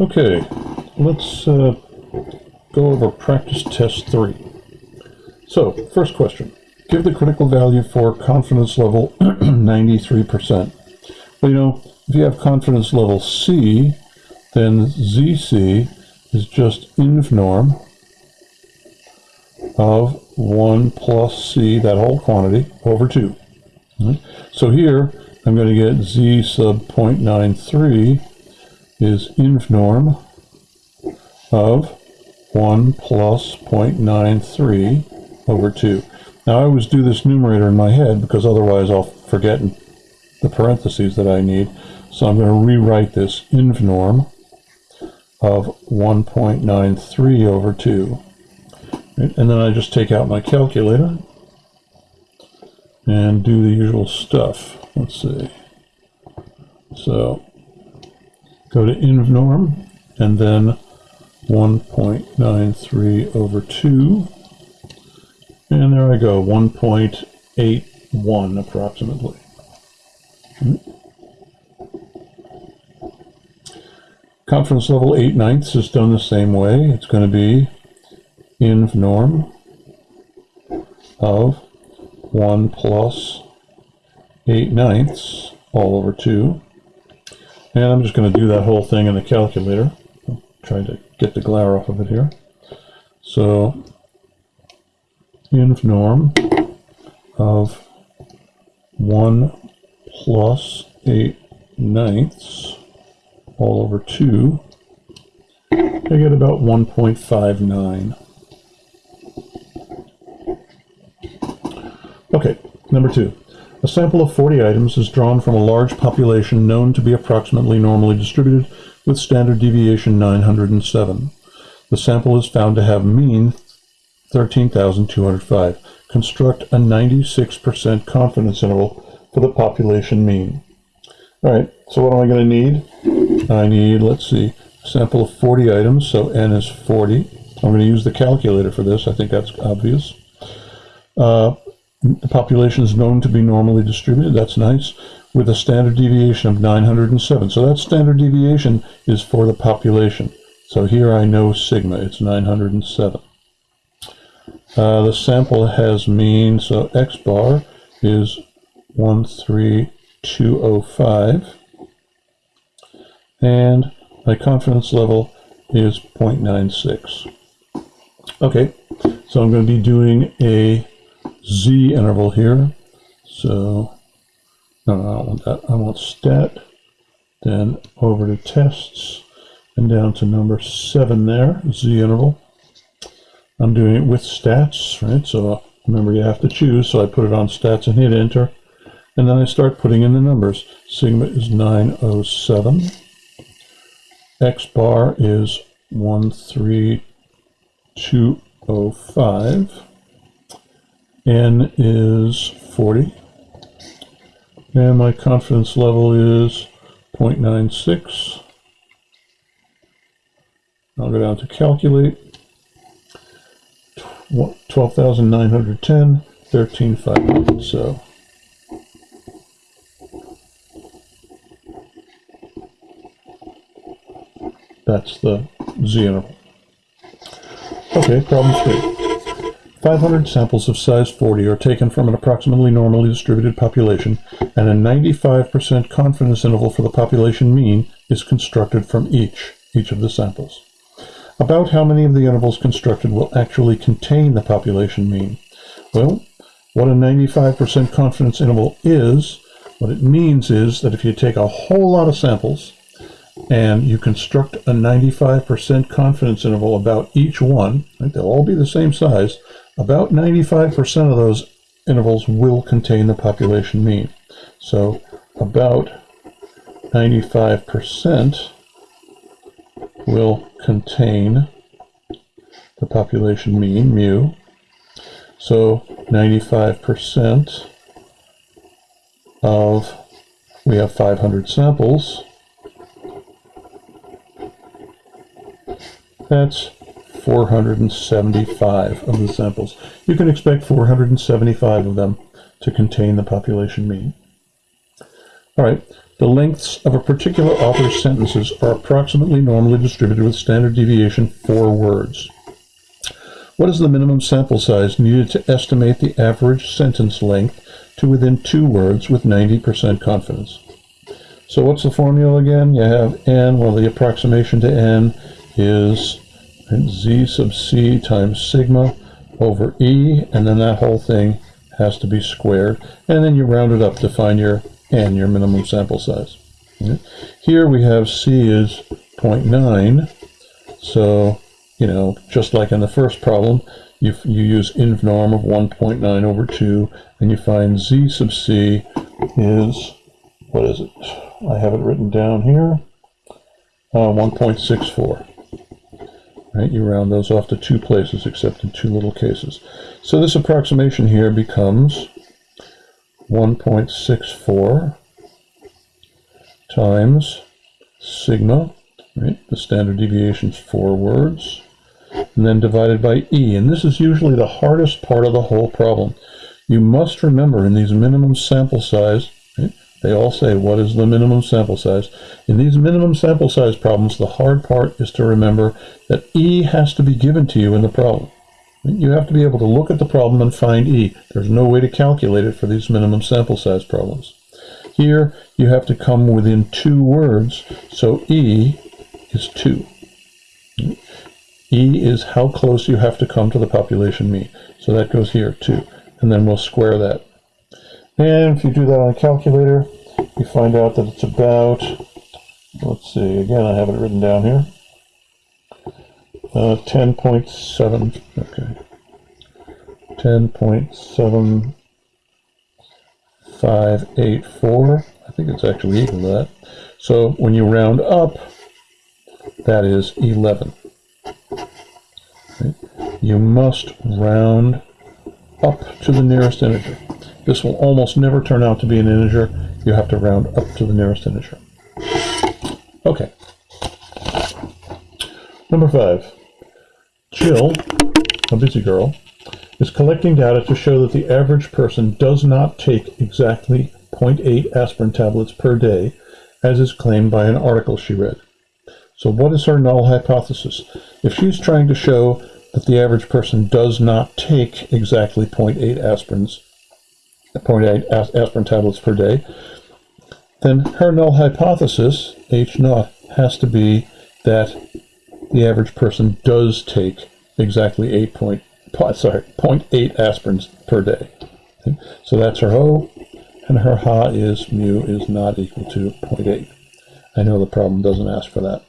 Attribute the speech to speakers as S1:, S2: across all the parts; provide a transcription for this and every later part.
S1: Okay, let's uh, go over practice test three. So, first question. Give the critical value for confidence level 93%. Well, you know, if you have confidence level C, then ZC is just inv norm of 1 plus C, that whole quantity, over 2. Right? So here, I'm going to get Z sub 0.93 is inv norm of 1 plus 0.93 over 2. Now I always do this numerator in my head because otherwise I'll forget the parentheses that I need. So I'm going to rewrite this inv norm of 1.93 over 2. And then I just take out my calculator and do the usual stuff. Let's see. So go to inv norm and then 1.93 over 2. And there I go, 1.81 approximately. Confidence level 8 ninths is done the same way. It's going to be inv norm of 1 plus 8 ninths all over 2. And I'm just going to do that whole thing in the calculator. I'm trying to get the glare off of it here. So inv norm of 1 plus 8 ninths all over 2, I get about 1.59. Okay, number two. A sample of 40 items is drawn from a large population known to be approximately normally distributed with standard deviation 907. The sample is found to have mean 13,205. Construct a 96% confidence interval for the population mean. All right, so what am I going to need? I need, let's see, sample of 40 items, so n is 40. I'm going to use the calculator for this. I think that's obvious. Uh, the population is known to be normally distributed. That's nice. With a standard deviation of 907. So that standard deviation is for the population. So here I know sigma. It's 907. Uh, the sample has mean, so x bar is 13205. And my confidence level is 0.96. Okay, so I'm going to be doing a z interval here. So, no, no, I don't want that. I want stat, then over to tests, and down to number seven there, z interval. I'm doing it with stats, right? So remember you have to choose, so I put it on stats and hit enter. And then I start putting in the numbers. Sigma is 907. X bar is 13205. N is 40. And my confidence level is 0.96. I'll go down to calculate. 12,910, 13,500. So that's the z interval. Okay, problem three. 500 samples of size 40 are taken from an approximately normally distributed population, and a 95% confidence interval for the population mean is constructed from each, each of the samples. About how many of the intervals constructed will actually contain the population mean? Well, what a 95% confidence interval is, what it means is that if you take a whole lot of samples and you construct a 95% confidence interval about each one, right, they'll all be the same size, about 95% of those intervals will contain the population mean. So about 95% will contain the population mean, mu. So 95% of, we have 500 samples, that's 475 of the samples. You can expect 475 of them to contain the population mean. All right, The lengths of a particular author's sentences are approximately normally distributed with standard deviation 4 words. What is the minimum sample size needed to estimate the average sentence length to within two words with 90% confidence? So what's the formula again? You have n, well the approximation to n is z sub c times sigma over e, and then that whole thing has to be squared, and then you round it up to find your n, your minimum sample size. Here we have c is 0.9, so, you know, just like in the first problem, you, you use inv norm of 1.9 over 2, and you find z sub c is, what is it? I have it written down here, uh, 1.64 right? You round those off to two places except in two little cases. So this approximation here becomes 1.64 times sigma, right? The standard deviation is four words, and then divided by E. And this is usually the hardest part of the whole problem. You must remember in these minimum sample size, right? They all say, what is the minimum sample size? In these minimum sample size problems, the hard part is to remember that E has to be given to you in the problem. You have to be able to look at the problem and find E. There's no way to calculate it for these minimum sample size problems. Here, you have to come within two words, so E is 2. E is how close you have to come to the population mean. So that goes here, 2. And then we'll square that. And if you do that on a calculator, you find out that it's about, let's see, again, I have it written down here, uh, 10.7, okay, 10.7584, I think it's actually equal to that. So when you round up, that is 11. Okay. You must round up to the nearest integer. This will almost never turn out to be an integer. You have to round up to the nearest integer. Okay. Number five. Jill, a busy girl, is collecting data to show that the average person does not take exactly 0.8 aspirin tablets per day, as is claimed by an article she read. So what is her null hypothesis? If she's trying to show that the average person does not take exactly 0.8 aspirins 0.8 aspirin tablets per day, then her null hypothesis, H naught, has to be that the average person does take exactly 8 point, sorry, 0.8 aspirins per day. So that's her O, and her Ha is mu is not equal to 0.8. I know the problem doesn't ask for that.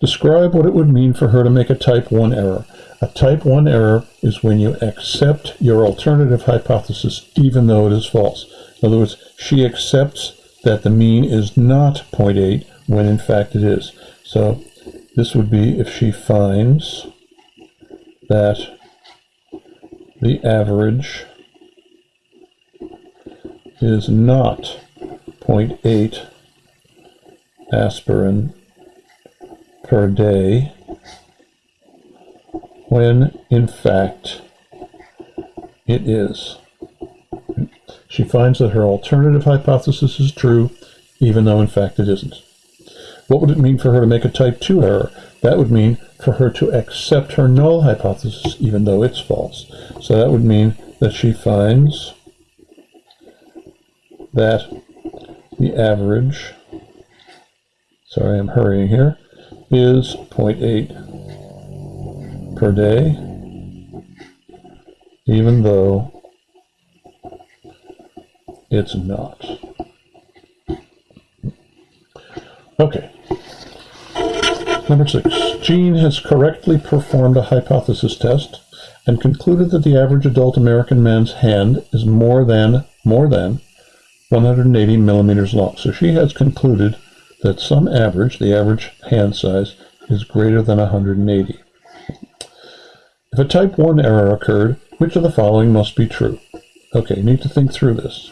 S1: Describe what it would mean for her to make a type 1 error. A type 1 error is when you accept your alternative hypothesis even though it is false. In other words, she accepts that the mean is not 0.8 when in fact it is. So this would be if she finds that the average is not 0.8 aspirin per day when in fact it is. She finds that her alternative hypothesis is true, even though in fact it isn't. What would it mean for her to make a type 2 error? That would mean for her to accept her null hypothesis, even though it's false. So that would mean that she finds that the average, sorry, I'm hurrying here, is 0.8 per day, even though it's not. Okay. Number six, Jean has correctly performed a hypothesis test and concluded that the average adult American man's hand is more than, more than 180 millimeters long. So she has concluded that some average, the average hand size, is greater than 180. If a type 1 error occurred, which of the following must be true? Okay, need to think through this.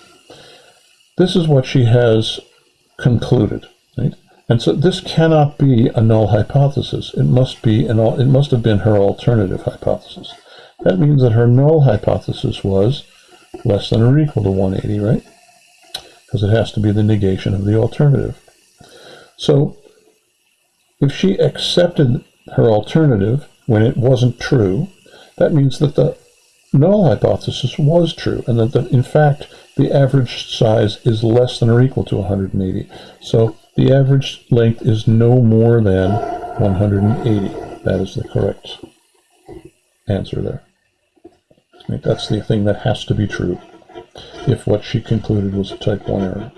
S1: This is what she has concluded, right? And so this cannot be a null hypothesis. It must be an it must have been her alternative hypothesis. That means that her null hypothesis was less than or equal to 180, right? because it has to be the negation of the alternative. So if she accepted her alternative when it wasn't true, that means that the null hypothesis was true, and that the, in fact the average size is less than or equal to 180. So the average length is no more than 180. That is the correct answer there. Right, that's the thing that has to be true if what she concluded was a type 1 error.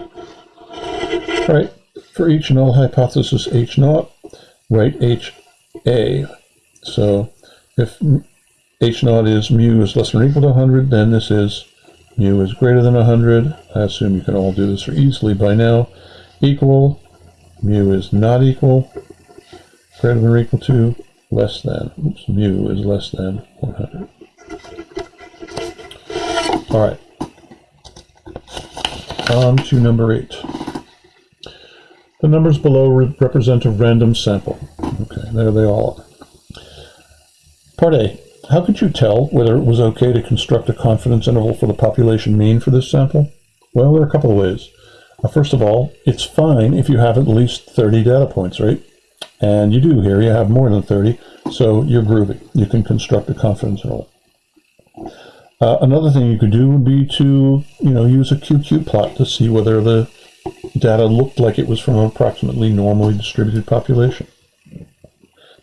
S1: All right, for each null hypothesis H naught, write H A. So if H naught is mu is less than or equal to 100, then this is mu is greater than 100. I assume you can all do this easily by now. Equal, mu is not equal, greater than or equal to, less than. Oops, mu is less than 100. All right. On to number eight. The numbers below re represent a random sample. Okay, there they all are. Part A. How could you tell whether it was okay to construct a confidence interval for the population mean for this sample? Well, there are a couple of ways. Uh, first of all, it's fine if you have at least 30 data points, right? And you do here, you have more than 30, so you're groovy. You can construct a confidence interval. Uh, another thing you could do would be to, you know, use a QQ plot to see whether the data looked like it was from an approximately normally distributed population.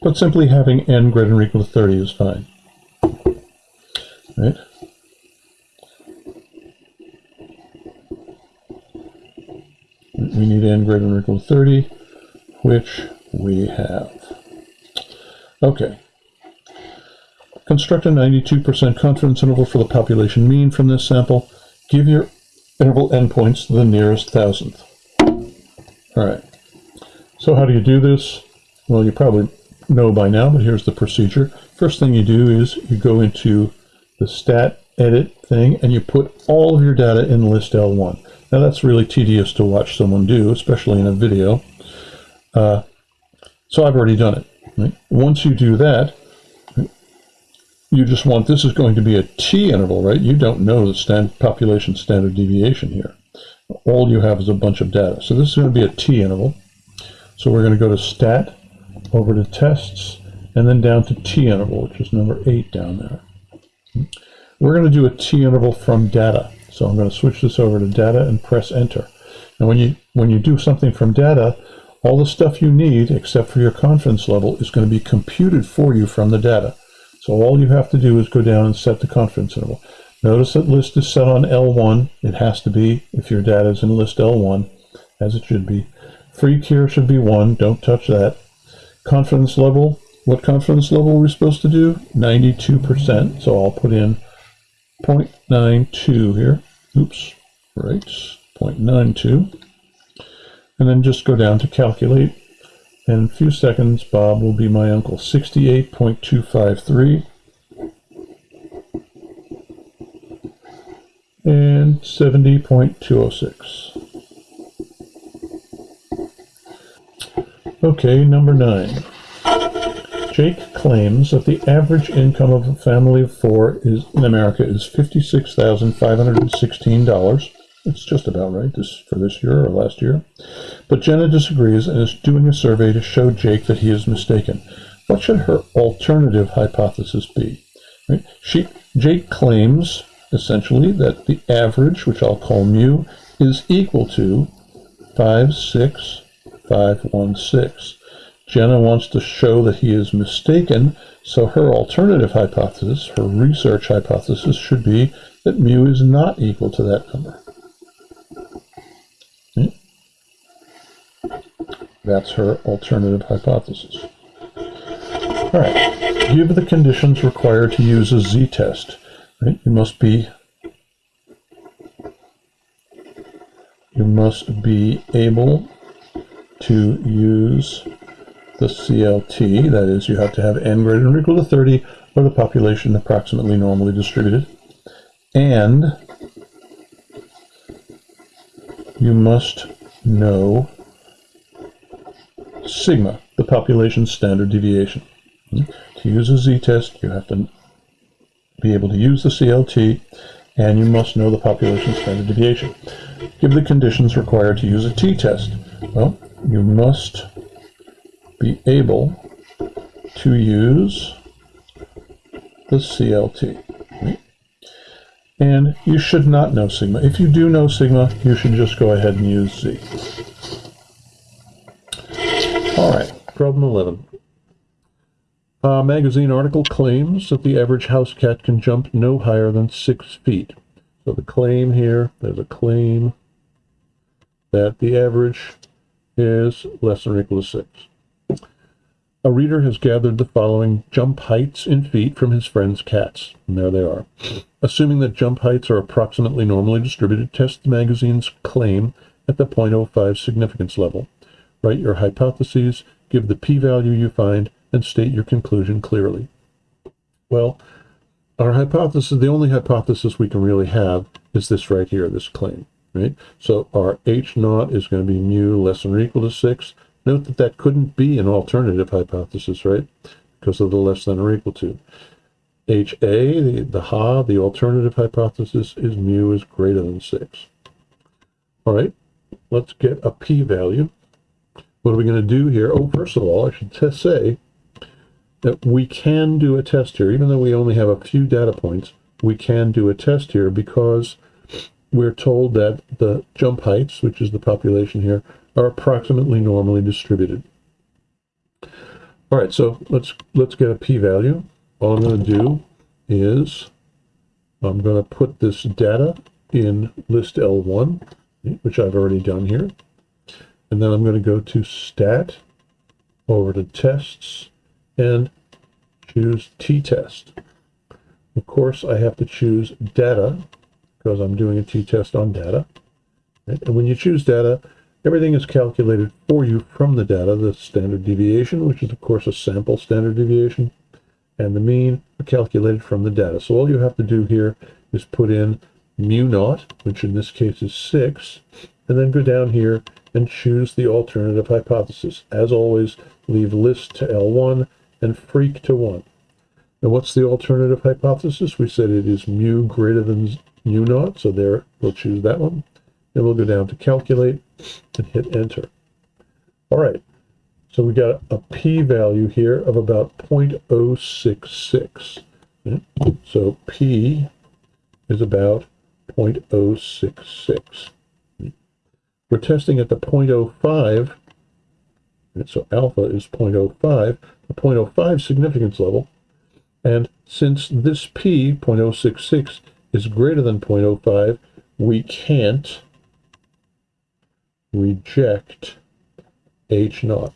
S1: But simply having n greater than or equal to 30 is fine. Right? We need n greater than or equal to 30, which we have. Okay. Construct a 92% confidence interval for the population mean from this sample. Give your interval endpoints the nearest thousandth. All right. So how do you do this? Well, you probably know by now, but here's the procedure. First thing you do is you go into the stat edit thing and you put all of your data in list L1. Now that's really tedious to watch someone do, especially in a video. Uh, so I've already done it. Right? Once you do that, you just want, this is going to be a t interval, right? You don't know the stand, population standard deviation here. All you have is a bunch of data. So this is going to be a t interval. So we're going to go to stat, over to tests, and then down to t interval, which is number 8 down there. We're going to do a t interval from data. So I'm going to switch this over to data and press enter. And when you, when you do something from data, all the stuff you need, except for your confidence level, is going to be computed for you from the data. So all you have to do is go down and set the confidence interval. Notice that list is set on L1. It has to be if your data is in list L1, as it should be. Freq here should be 1. Don't touch that. Confidence level. What confidence level are we supposed to do? 92%. So I'll put in 0.92 here. Oops. Right. 0.92. And then just go down to calculate. In a few seconds, Bob will be my uncle. 68.253. And 70.206. Okay, number nine. Jake claims that the average income of a family of four is in America is $56,516. It's just about right this for this year or last year. But Jenna disagrees and is doing a survey to show Jake that he is mistaken. What should her alternative hypothesis be? Right? She, Jake claims, essentially, that the average, which I'll call mu, is equal to 56516. Jenna wants to show that he is mistaken, so her alternative hypothesis, her research hypothesis, should be that mu is not equal to that number. Hmm? That's her alternative hypothesis. All right, give the conditions required to use a z-test. Right? You must be you must be able to use the CLT, that is, you have to have n greater than or equal to 30, or the population approximately normally distributed, and you must know sigma, the population standard deviation. Hmm? To use a z-test, you have to be able to use the CLT, and you must know the population standard deviation. give the conditions required to use a t-test. Well, you must be able to use the CLT. And you should not know sigma. If you do know sigma, you should just go ahead and use z. All right, problem 11. A magazine article claims that the average house cat can jump no higher than six feet. So the claim here, there's a claim that the average is less than or equal to six. A reader has gathered the following jump heights in feet from his friend's cats. And there they are. Assuming that jump heights are approximately normally distributed, test the magazine's claim at the 0.05 significance level. Write your hypotheses, give the p-value you find, and state your conclusion clearly. Well, our hypothesis, the only hypothesis we can really have is this right here, this claim, right? So our H naught is going to be mu less than or equal to 6. Note that that couldn't be an alternative hypothesis, right? Because of the less than or equal to. HA, the, the HA, the alternative hypothesis is mu is greater than 6. All right, let's get a p-value. What are we going to do here? Oh, first of all, I should say that we can do a test here, even though we only have a few data points, we can do a test here because we're told that the jump heights, which is the population here, are approximately normally distributed. All right, so let's let's get a p-value. All I'm going to do is I'm going to put this data in list L1, which I've already done here. And then I'm going to go to stat, over to tests, and choose t-test. Of course, I have to choose data because I'm doing a t-test on data. And when you choose data, Everything is calculated for you from the data, the standard deviation, which is of course a sample standard deviation, and the mean are calculated from the data. So all you have to do here is put in mu naught, which in this case is 6, and then go down here and choose the alternative hypothesis. As always, leave list to L1 and Freq to 1. Now what's the alternative hypothesis? We said it is mu greater than mu naught, so there we'll choose that one. Then we'll go down to calculate and hit enter. All right, so we got a p-value here of about 0.066. Hmm, so p is about 0.066. Hmm, we're testing at the 0.05, so alpha is 0.05, the 0.05 significance level, and since this p, 0.066, is greater than 0.05, we can't reject H naught.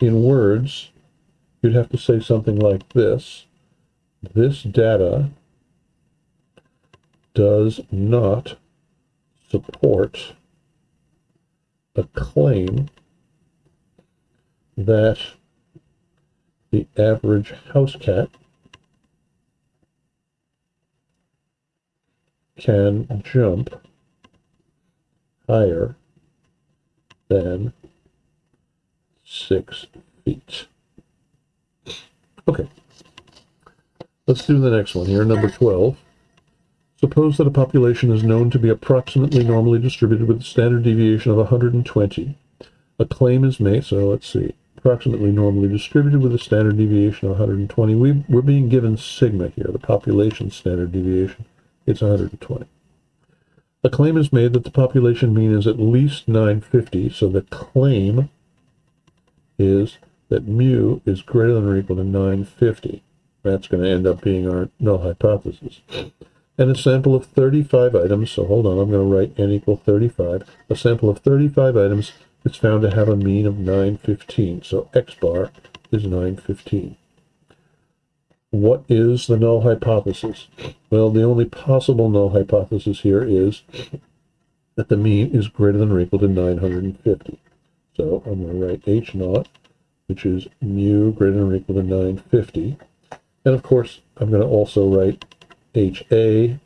S1: In words, you'd have to say something like this. This data does not support a claim that the average house cat can jump higher than six feet. Okay, let's do the next one here, number 12. Suppose that a population is known to be approximately normally distributed with a standard deviation of 120. A claim is made, so let's see, approximately normally distributed with a standard deviation of 120. We, we're being given sigma here, the population standard deviation. It's 120. A claim is made that the population mean is at least 950, so the claim is that mu is greater than or equal to 950. That's going to end up being our null hypothesis. And a sample of 35 items, so hold on, I'm going to write n equal 35. A sample of 35 items is found to have a mean of 915, so x bar is 915. What is the null hypothesis? Well, the only possible null hypothesis here is that the mean is greater than or equal to 950. So I'm going to write H naught, which is mu greater than or equal to 950. And of course, I'm going to also write HA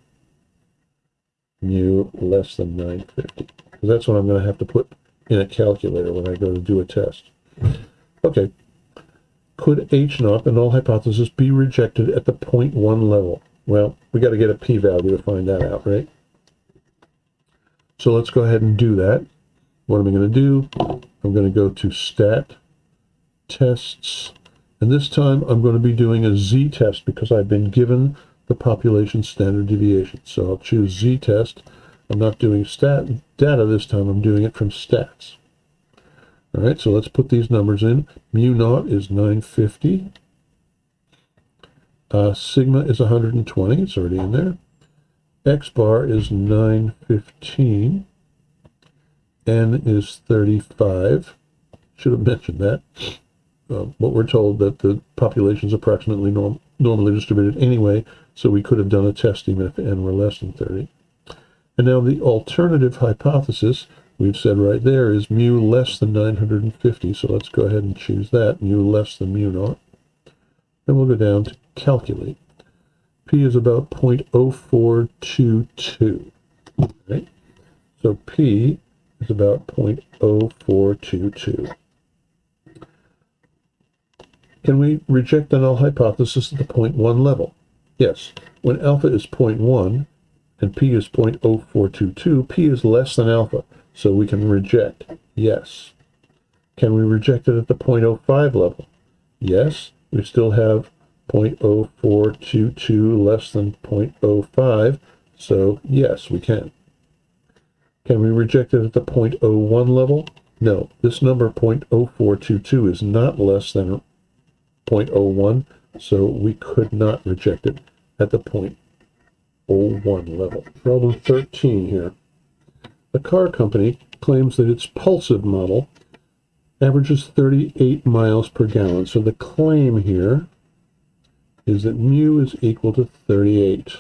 S1: mu less than 950. Because that's what I'm going to have to put in a calculator when I go to do a test. Okay, could H naught, the null hypothesis, be rejected at the 0.1 level? Well, we got to get a p-value to find that out, right? So let's go ahead and do that. What am I going to do? I'm going to go to stat tests. And this time I'm going to be doing a z-test because I've been given the population standard deviation. So I'll choose z-test. I'm not doing stat data this time. I'm doing it from stats. All right, so let's put these numbers in. Mu naught is 950. Uh, sigma is 120. It's already in there. X bar is 915. N is 35. Should have mentioned that. Uh, but we're told that the population is approximately norm normally distributed anyway, so we could have done a test even if n were less than 30. And now the alternative hypothesis, we've said right there, is mu less than 950. So let's go ahead and choose that, mu less than mu naught. And we'll go down to calculate. P is about 0.0422. Right? So P is about 0.0422. Can we reject the null hypothesis at the point 0.1 level? Yes. When alpha is 0.1 and p is 0.0422, p is less than alpha, so we can reject. Yes. Can we reject it at the 0.05 level? Yes. We still have 0.0422 less than 0.05, so yes, we can. Can we reject it at the 0.01 level? No, this number 0.0422 is not less than 0.01, so we could not reject it at the 0.01 level. Problem 13 here. A car company claims that its Pulsive model averages 38 miles per gallon. So the claim here is that mu is equal to 38.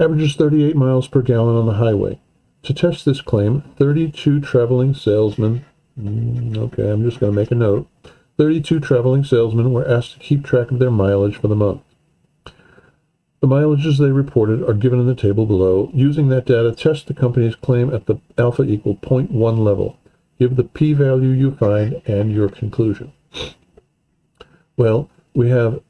S1: Averages 38 miles per gallon on the highway. To test this claim, 32 traveling salesmen, mm, okay, I'm just going to make a note, 32 traveling salesmen were asked to keep track of their mileage for the month. The mileages they reported are given in the table below. Using that data, test the company's claim at the alpha equal 0.1 level. Give the p-value you find and your conclusion. Well, we have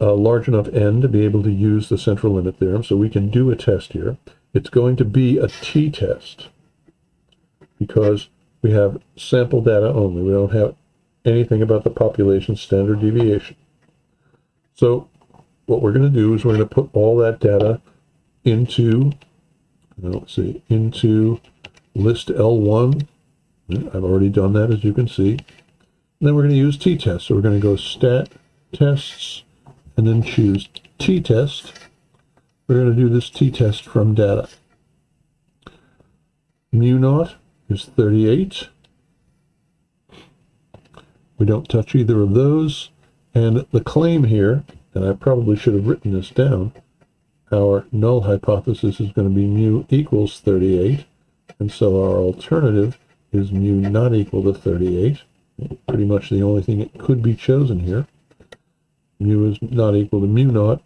S1: a large enough n to be able to use the central limit theorem, so we can do a test here. It's going to be a t-test because we have sample data only. We don't have anything about the population standard deviation. So what we're going to do is we're going to put all that data into, let's see, into list L1. I've already done that, as you can see. And then we're going to use t-test. So we're going to go stat tests and then choose t-test. We're going to do this t-test from data. Mu naught is 38. We don't touch either of those. And the claim here, and I probably should have written this down, our null hypothesis is going to be mu equals 38. And so our alternative is mu not equal to 38. Pretty much the only thing that could be chosen here. Mu is not equal to mu naught.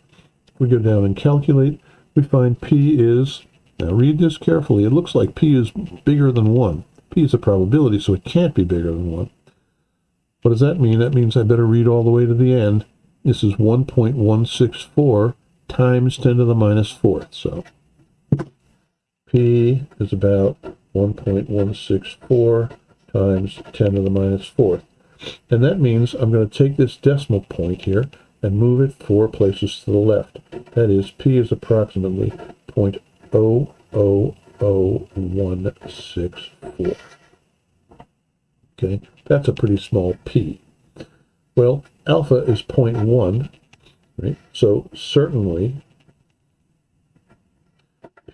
S1: We go down and calculate, we find p is, now read this carefully, it looks like p is bigger than 1. p is a probability, so it can't be bigger than 1. What does that mean? That means I better read all the way to the end. This is 1.164 times 10 to the minus fourth. So P is about 1.164 times 10 to the minus fourth. And that means I'm going to take this decimal point here and move it four places to the left. That is, P is approximately 0.000164. Okay, that's a pretty small p. Well, alpha is 0.1, right? So certainly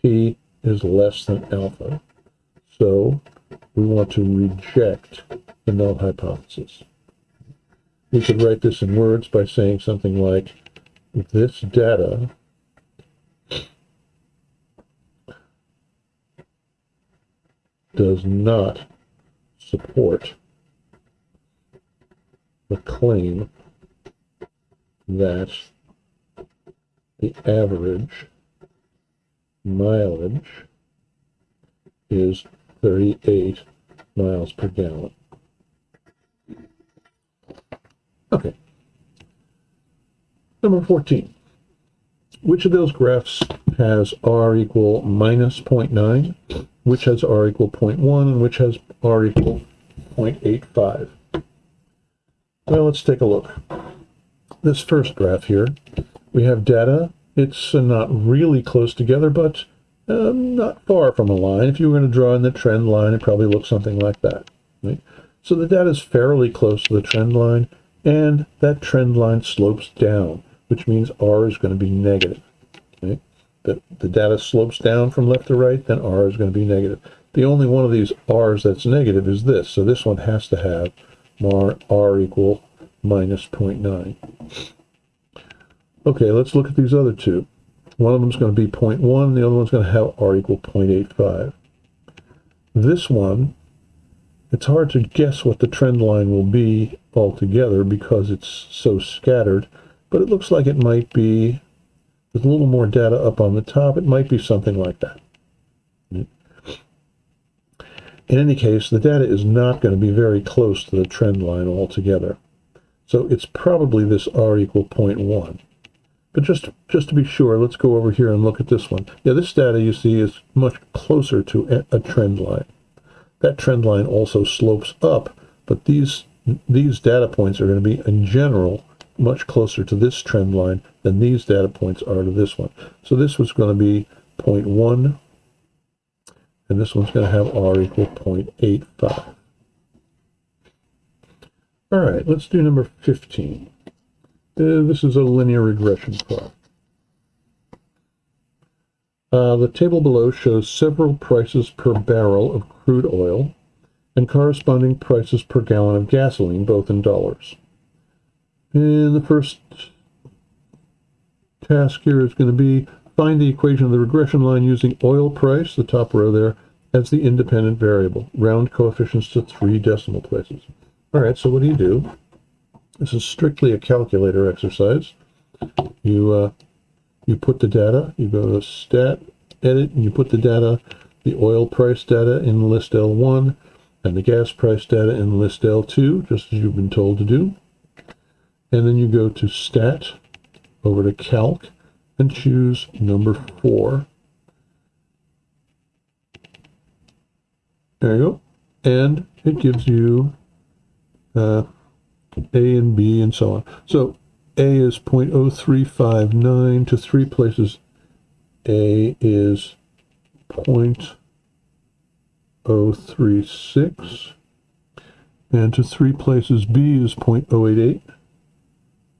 S1: p is less than alpha. So we want to reject the null hypothesis. We could write this in words by saying something like, this data does not support the claim that the average mileage is 38 miles per gallon. Okay. Number 14. Which of those graphs has R equal minus 0.9, which has R equal 0.1, and which has R equal 0.85. Well, let's take a look. This first graph here, we have data. It's uh, not really close together, but um, not far from a line. If you were going to draw in the trend line, it probably looks something like that. Right? So the data is fairly close to the trend line, and that trend line slopes down, which means R is going to be negative. Right? The, the data slopes down from left to right, then R is going to be negative. The only one of these R's that's negative is this, so this one has to have R equal minus 0.9. Okay, let's look at these other two. One of them is going to be 0.1, the other one's going to have R equal 0.85. This one, it's hard to guess what the trend line will be altogether because it's so scattered, but it looks like it might be, with a little more data up on the top, it might be something like that. In any case, the data is not going to be very close to the trend line altogether. So it's probably this R equal 0.1. But just, just to be sure, let's go over here and look at this one. Yeah, this data you see is much closer to a trend line. That trend line also slopes up, but these, these data points are going to be, in general, much closer to this trend line than these data points are to this one. So this was going to be 0.1 and this one's going to have r equal 0.85. All right, let's do number 15. Uh, this is a linear regression plot. Uh, the table below shows several prices per barrel of crude oil and corresponding prices per gallon of gasoline, both in dollars. And the first task here is going to be Find the equation of the regression line using oil price, the top row there, as the independent variable. Round coefficients to three decimal places. All right, so what do you do? This is strictly a calculator exercise. You uh, you put the data, you go to stat, edit, and you put the data, the oil price data in list L1 and the gas price data in list L2, just as you've been told to do. And then you go to stat, over to calc, and choose number four. There you go. And it gives you uh, A and B and so on. So A is 0.0359 to three places. A is 0.036 and to three places B is 0.088.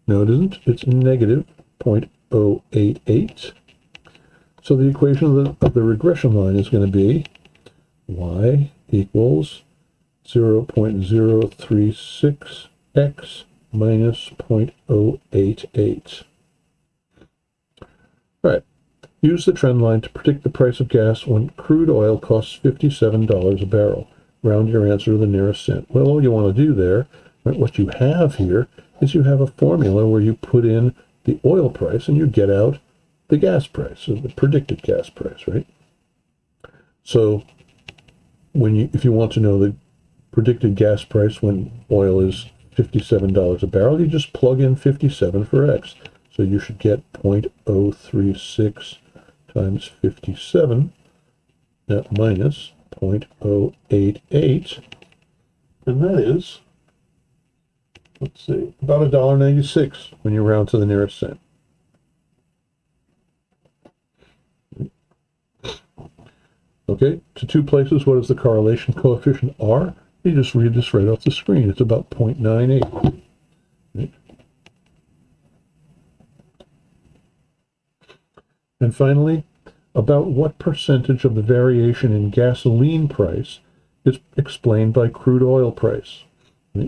S1: No, it isn't. It's negative 0.088. 088. So the equation of the, of the regression line is going to be y equals 0.036x minus 0.088. All right. Use the trend line to predict the price of gas when crude oil costs $57 a barrel. Round your answer to the nearest cent. Well, all you want to do there, right, what you have here, is you have a formula where you put in the oil price and you get out the gas price, so the predicted gas price, right? So when you if you want to know the predicted gas price when oil is $57 a barrel, you just plug in 57 for X. So you should get 0.036 times 57 that minus 0.088 and that is let's see, about a dollar ninety-six when you round to the nearest cent. Okay, to two places, what is the correlation coefficient R? You just read this right off the screen. It's about 0.98. Right? And finally, about what percentage of the variation in gasoline price is explained by crude oil price?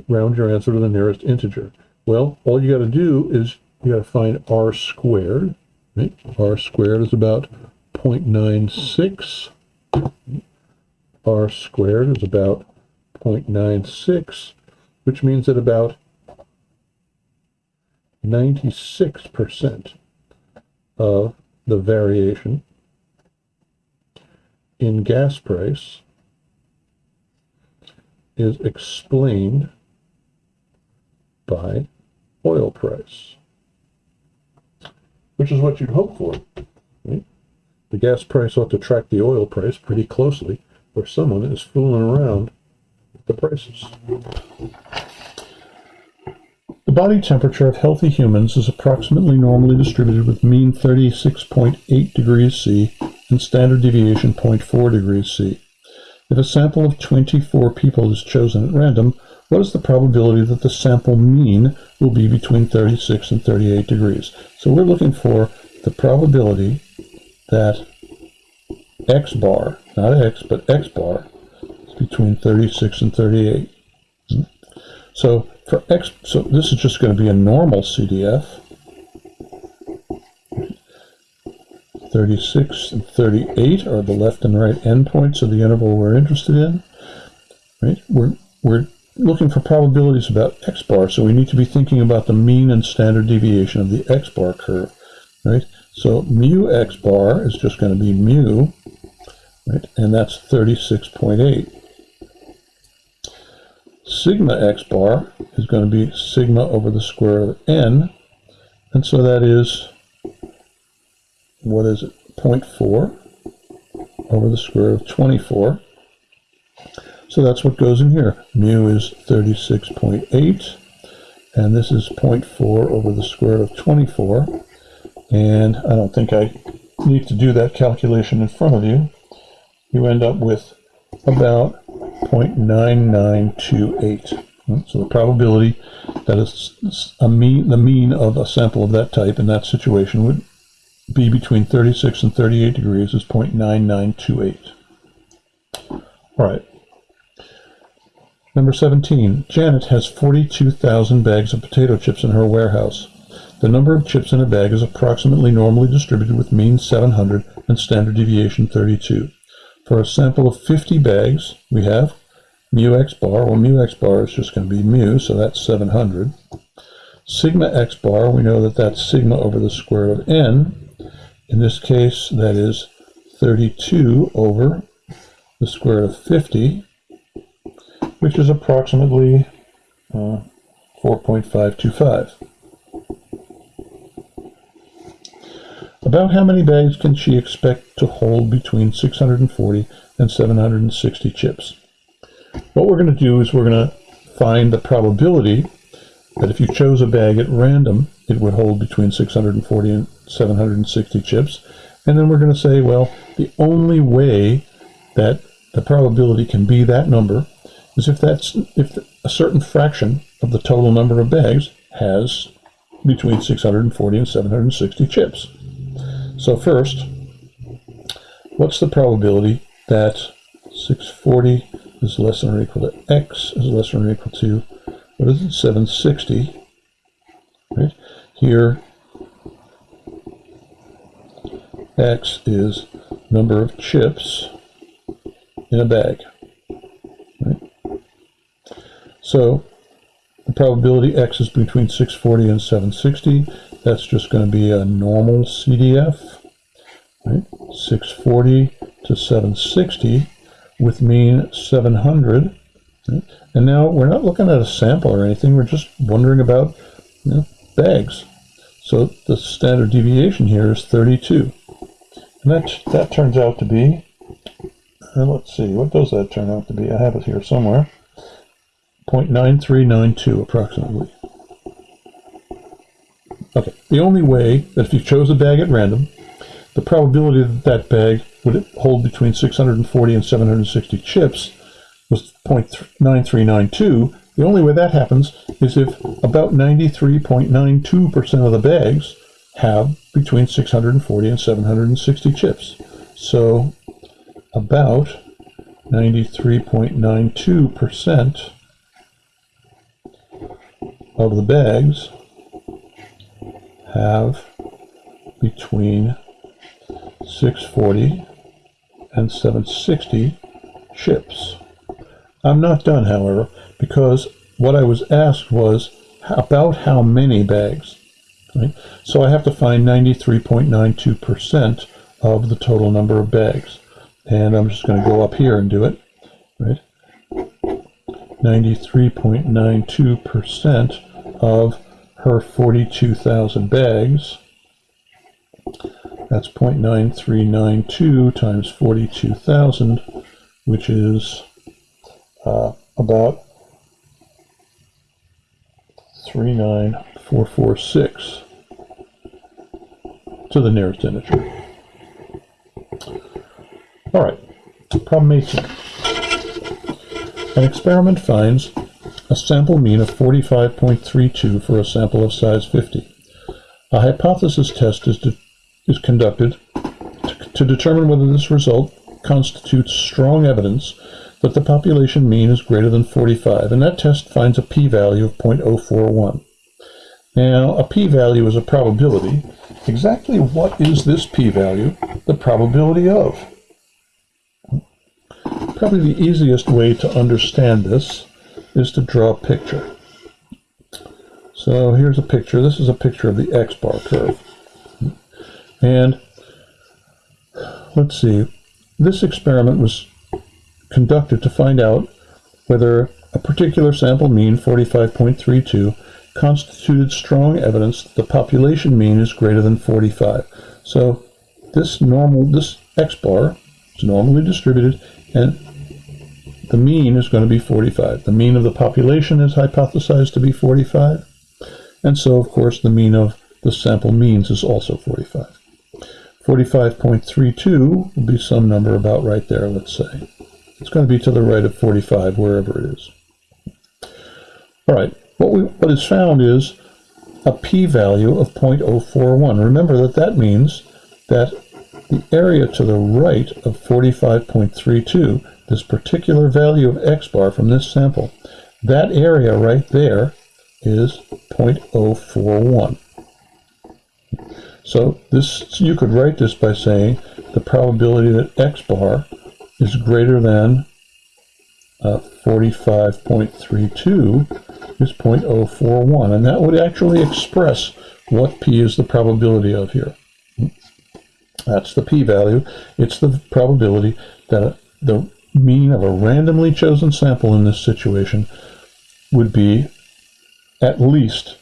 S1: Round your answer to the nearest integer. Well, all you got to do is you got to find r squared. Right? r squared is about 0.96. r squared is about 0.96, which means that about 96% of the variation in gas price is explained by oil price, which is what you'd hope for. Right? the gas price ought to track the oil price pretty closely, or someone is fooling around with the prices. The body temperature of healthy humans is approximately normally distributed with mean 36.8 degrees C and standard deviation 0.4 degrees C. If a sample of 24 people is chosen at random, what is the probability that the sample mean will be between 36 and 38 degrees? So we're looking for the probability that x bar, not x, but x bar, is between 36 and 38. So for x, so this is just going to be a normal CDF. 36 and 38 are the left and right endpoints of the interval we're interested in. Right? We're, we're looking for probabilities about x bar, so we need to be thinking about the mean and standard deviation of the x bar curve. Right? So mu x bar is just going to be mu, right? And that's 36.8. Sigma x bar is going to be sigma over the square of n, and so that is, what is it, 0.4 over the square of 24. So that's what goes in here. Mu is 36.8, and this is 0.4 over the square of 24. And I don't think I need to do that calculation in front of you. You end up with about 0.9928. Hmm, so the probability that is a mean, the mean of a sample of that type in that situation would be between 36 and 38 degrees is 0.9928. All right. Number 17. Janet has 42,000 bags of potato chips in her warehouse. The number of chips in a bag is approximately normally distributed with mean 700 and standard deviation 32. For a sample of 50 bags, we have mu x bar. Well, mu x bar is just going to be mu, so that's 700. Sigma x bar, we know that that's sigma over the square root of n. In this case, that is 32 over the square root of 50, which is approximately uh, 4.525. About how many bags can she expect to hold between 640 and 760 chips? What we're going to do is we're going to find the probability that if you chose a bag at random, it would hold between 640 and 760 chips. And then we're going to say, well, the only way that the probability can be that number is if that's if a certain fraction of the total number of bags has between 640 and 760 chips. So first, what's the probability that 640 is less than or equal to x is less than or equal to, what is it, 760, right? Here, x is number of chips in a bag, right? So the probability x is between 640 and 760. That's just going to be a normal CDF, right? 640 to 760 with mean 700. Right? And now we're not looking at a sample or anything. We're just wondering about you know, bags. So the standard deviation here is 32. And that, that turns out to be, uh, let's see, what does that turn out to be? I have it here somewhere. 0.9392 approximately. Okay, the only way that if you chose a bag at random, the probability that that bag would hold between 640 and 760 chips was 0.9392. The only way that happens is if about 93.92% of the bags have between 640 and 760 chips. So about 93.92% of the bags have between 640 and 760 chips. I'm not done, however, because what I was asked was about how many bags. Right? So I have to find 93.92% of the total number of bags. And I'm just going to go up here and do it. Right? 93.92% of her 42,000 bags That's 0.9392 times 42,000, which is uh, about 39446 to the nearest integer. All right, problem 18. An experiment finds a sample mean of 45.32 for a sample of size 50. A hypothesis test is, is conducted to, to determine whether this result constitutes strong evidence that the population mean is greater than 45, and that test finds a p-value of 0.041. Now, a p-value is a probability. Exactly what is this p-value the probability of? Probably the easiest way to understand this is to draw a picture. So here's a picture. This is a picture of the x-bar curve. And let's see, this experiment was conducted to find out whether a particular sample mean, 45.32, constituted strong evidence that the population mean is greater than 45. So this normal, this x-bar is normally distributed, and the mean is going to be 45. The mean of the population is hypothesized to be 45. And so, of course, the mean of the sample means is also 45. 45.32 will be some number about right there, let's say. It's going to be to the right of 45, wherever it is. All right, what, we, what is found is a p-value of 0.041. Remember that that means that the area to the right of 45.32 this particular value of x bar from this sample, that area right there is 0.041. So this you could write this by saying the probability that x bar is greater than uh, 45.32 is 0.041, and that would actually express what p is the probability of here. That's the p-value. It's the probability that the mean of a randomly chosen sample in this situation would be at least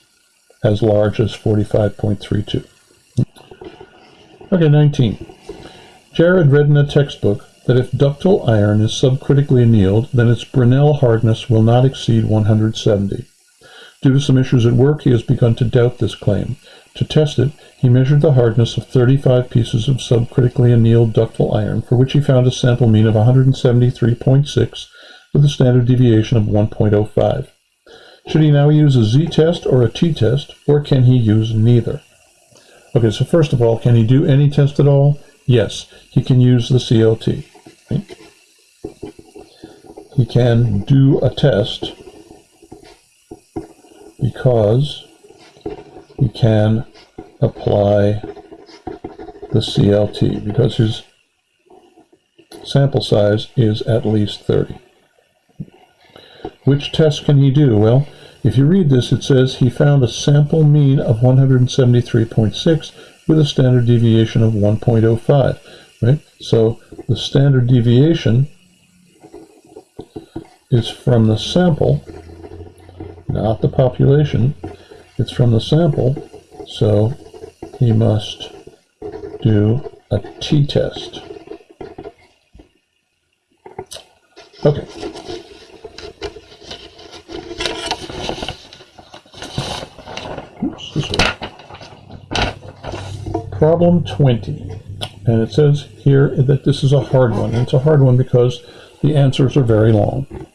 S1: as large as 45.32. Okay, 19. Jared read in a textbook that if ductile iron is subcritically annealed, then its Brinell hardness will not exceed 170. Due to some issues at work, he has begun to doubt this claim. To test it, he measured the hardness of 35 pieces of subcritically annealed ductile iron, for which he found a sample mean of 173.6 with a standard deviation of 1.05. Should he now use a z-test or a t-test, or can he use neither? Okay, so first of all, can he do any test at all? Yes, he can use the CLT. He can do a test because he can apply the CLT because his sample size is at least 30. Which test can he do? Well, if you read this, it says he found a sample mean of 173.6 with a standard deviation of 1.05, right? So the standard deviation is from the sample, not the population. It's from the sample, so he must do a t-test. Okay. Oops, this way. Problem 20. And it says here that this is a hard one. And it's a hard one because the answers are very long.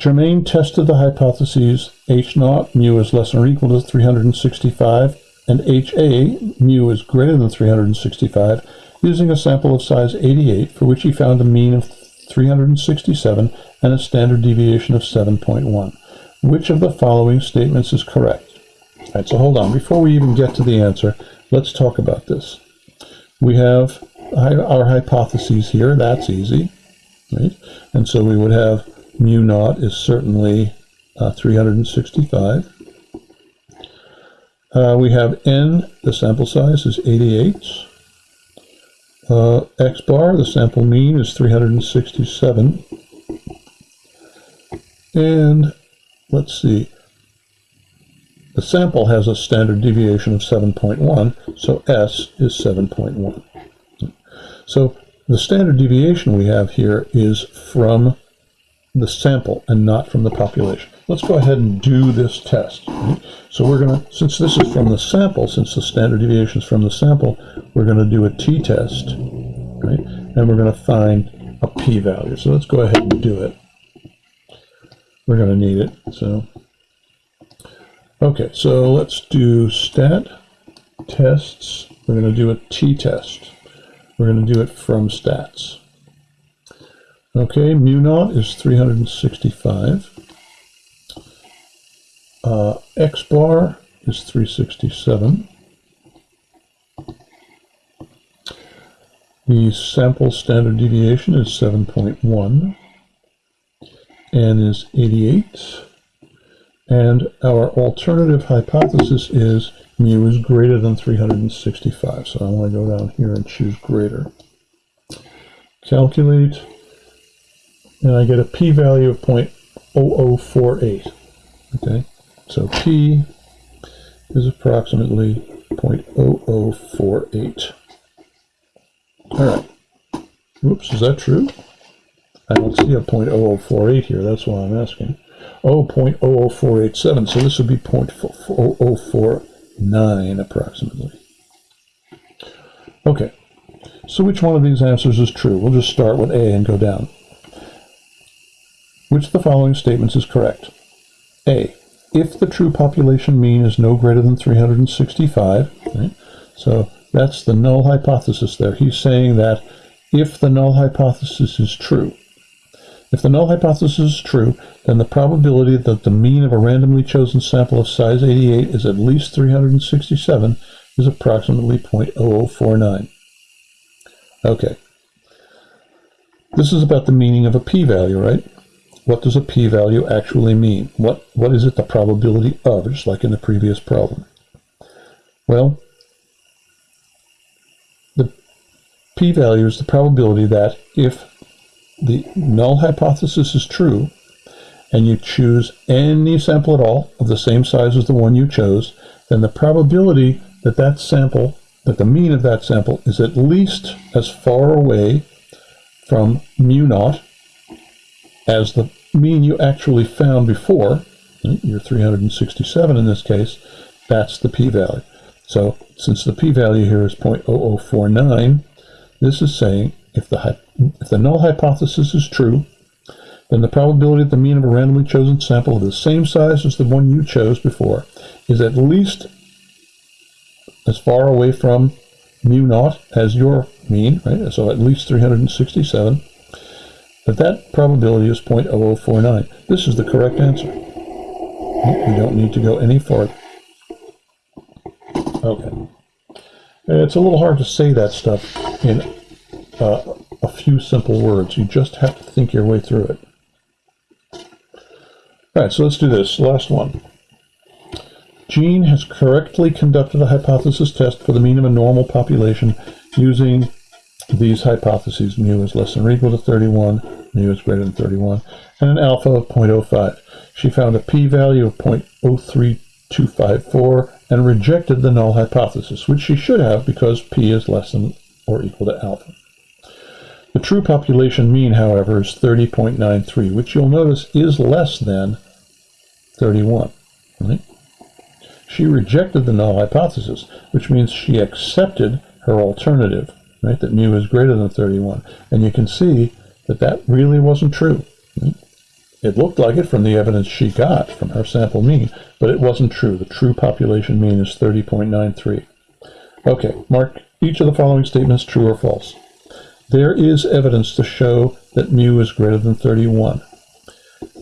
S1: Germain tested the hypotheses H naught mu is less than or equal to 365 and HA mu is greater than 365 using a sample of size 88 for which he found a mean of 367 and a standard deviation of 7.1. Which of the following statements is correct? All right, so hold on. Before we even get to the answer, let's talk about this. We have our hypotheses here. That's easy, right? And so we would have mu naught is certainly uh, 365. Uh, we have n, the sample size is 88. Uh, x bar, the sample mean is 367. And let's see, the sample has a standard deviation of 7.1, so S is 7.1. So the standard deviation we have here is from the sample and not from the population. Let's go ahead and do this test. So we're going to, since this is from the sample, since the standard deviation is from the sample, we're going to do a t-test, right? And we're going to find a p-value. So let's go ahead and do it. We're going to need it. So, okay, so let's do stat tests. We're going to do a t-test. We're going to do it from stats. Okay, mu naught is 365. Uh, X bar is 367. The sample standard deviation is 7.1. N is 88. And our alternative hypothesis is mu is greater than 365. So I want to go down here and choose greater. Calculate, and I get a p-value of 0.0048. Okay, so p is approximately 0.0048. All right. Oops, is that true? I don't see a 0.0048 here. That's why I'm asking. Oh, 0.00487. So this would be 0.0049 approximately. Okay. So which one of these answers is true? We'll just start with A and go down. Which of the following statements is correct? A. If the true population mean is no greater than 365, right? so that's the null hypothesis there. He's saying that if the null hypothesis is true, if the null hypothesis is true, then the probability that the mean of a randomly chosen sample of size 88 is at least 367 is approximately 0.0049. Okay. This is about the meaning of a p-value, right? What does a p-value actually mean? What, what is it the probability of, just like in the previous problem? Well, the p-value is the probability that if the null hypothesis is true, and you choose any sample at all of the same size as the one you chose, then the probability that that sample, that the mean of that sample is at least as far away from mu naught as the mean you actually found before, hmm, your 367 in this case, that's the p-value. So since the p-value here is 0.0049, this is saying if the, if the null hypothesis is true, then the probability that the mean of a randomly chosen sample of the same size as the one you chose before is at least as far away from mu naught as your mean, right? So at least 367. But that probability is 0.0049. This is the correct answer. We don't need to go any farther. Okay. It's a little hard to say that stuff in uh, a few simple words. You just have to think your way through it. All right, so let's do this. Last one. Jean has correctly conducted a hypothesis test for the mean of a normal population using these hypotheses. Mu is less than or equal to 31, mu is greater than 31, and an alpha of 0.05. She found a p-value of 0.03254 and rejected the null hypothesis, which she should have because p is less than or equal to alpha. The true population mean, however, is 30.93, which you'll notice is less than 31. Right? She rejected the null hypothesis, which means she accepted her alternative, right, that mu is greater than 31. And you can see that that really wasn't true. It looked like it from the evidence she got from her sample mean, but it wasn't true. The true population mean is 30.93. Okay, mark each of the following statements true or false. There is evidence to show that mu is greater than 31.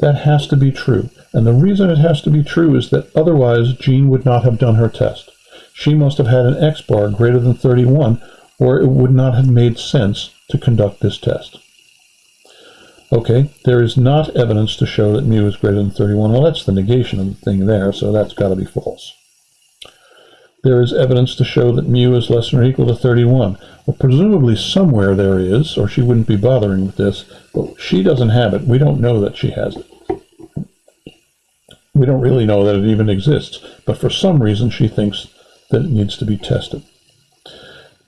S1: That has to be true. And the reason it has to be true is that otherwise Jean would not have done her test. She must have had an X bar greater than 31 or it would not have made sense to conduct this test. Okay, there is not evidence to show that mu is greater than 31. Well, that's the negation of the thing there, so that's got to be false. There is evidence to show that mu is less than or equal to 31. Well, presumably somewhere there is, or she wouldn't be bothering with this, but she doesn't have it. We don't know that she has it. We don't really know that it even exists, but for some reason she thinks that it needs to be tested.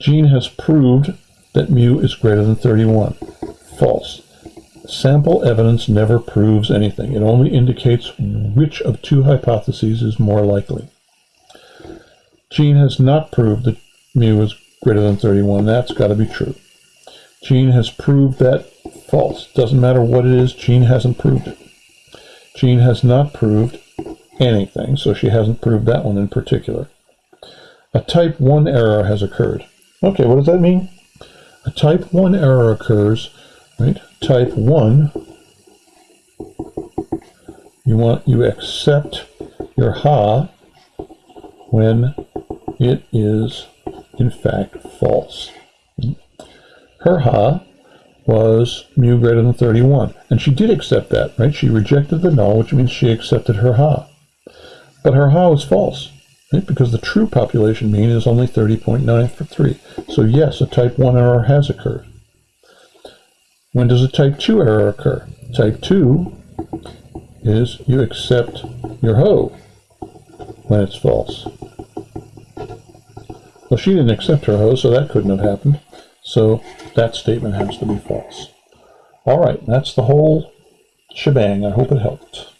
S1: Jean has proved that mu is greater than 31. False. Sample evidence never proves anything. It only indicates which of two hypotheses is more likely. Jean has not proved that mu is greater than 31. That's got to be true. Jean has proved that false. Doesn't matter what it is, Jean hasn't proved it. Jean has not proved anything, so she hasn't proved that one in particular. A type 1 error has occurred. Okay, what does that mean? A type 1 error occurs, right? Type 1, you want you accept your ha when it is in fact false. Her ha was mu greater than 31, and she did accept that, right? She rejected the null, which means she accepted her ha. But her ha was false, right? Because the true population mean is only 30.93. So yes, a type 1 error has occurred. When does a type 2 error occur? Type 2 is you accept your ho when it's false. Well, she didn't accept her ho, so that couldn't have happened. So that statement has to be false. All right, that's the whole shebang. I hope it helped.